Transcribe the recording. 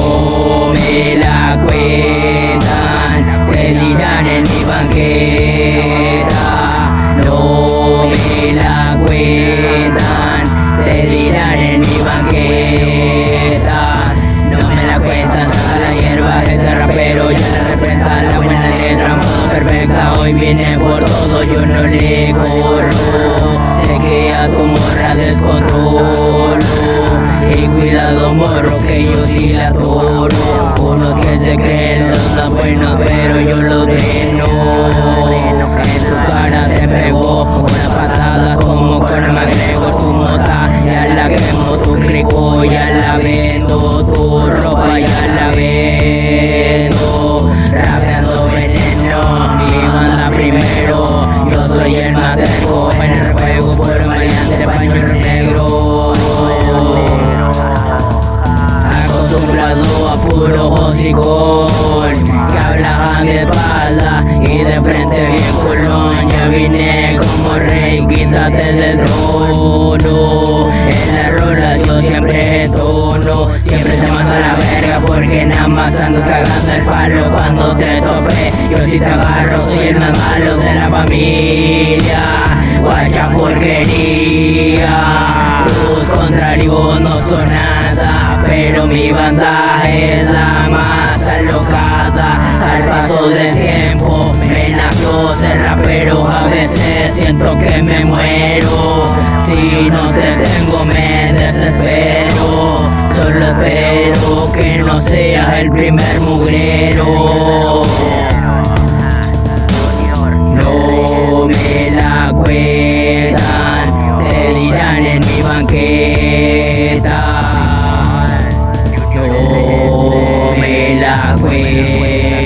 no me la cuentan, te dirán en mi banqueta, no me la cuentan, te dirán en mi banqueta, no me la cuentan, saca la hierba este rapero, ya la representa la buena letra, modo perfecta, hoy viene por todo, yo no le corro, se queda como y cuidado morro que yo sí la toro. Unos que se creen los más buenos, pero yo los dreno. En tu cara te pegó una patada como con McGregor tu mota. Ya la quemo tu rico, ya la vendo. Tu ropa ya la vendo. Rapeando veneno, mi banda primero. Yo soy el materco Que habla a mi espalda y de frente bien culón. Ya vine como rey, quítate del trono. En la rola yo siempre tono Siempre te mando a la verga porque nada más andas cagando el palo Cuando te tope. Yo si te agarro soy el más malo de la familia. Guacha porquería Tus contrarios no son nada Pero mi banda es la más alocada. Al paso del tiempo me nació ser rapero. A veces siento que me muero. Si no te tengo me desespero. Solo espero que no seas el primer mugrero. No me la cuentan, te dirán en mi banqueta. highway.